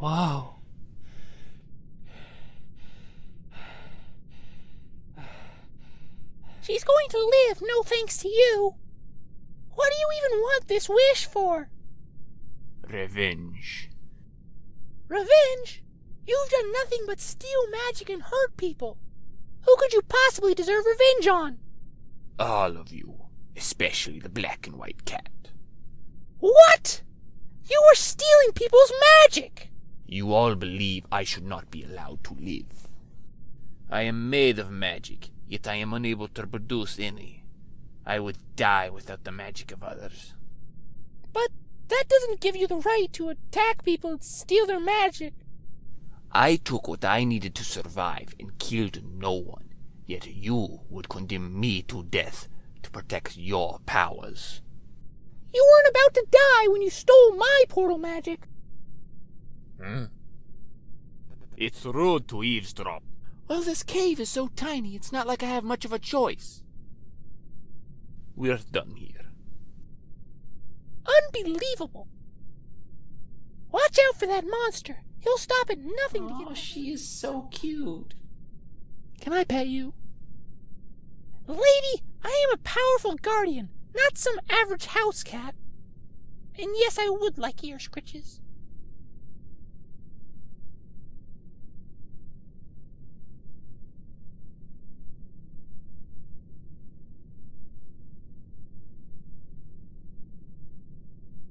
Wow. She's going to live, no thanks to you. What do you even want this wish for? Revenge. Revenge? You've done nothing but steal magic and hurt people. Who could you possibly deserve revenge on? All of you. Especially the black and white cat. What? You were stealing people's magic! You all believe I should not be allowed to live. I am made of magic, yet I am unable to produce any. I would die without the magic of others. But that doesn't give you the right to attack people and steal their magic. I took what I needed to survive and killed no one, yet you would condemn me to death to protect your powers. You weren't about to die when you stole my portal magic. Hmm? It's rude to eavesdrop. Well, this cave is so tiny, it's not like I have much of a choice. We're done here. Unbelievable. Watch out for that monster. He'll stop at nothing to get. Oh, she is so cute. Can I pet you? Lady, I am a powerful guardian, not some average house cat. And yes, I would like ear scritches.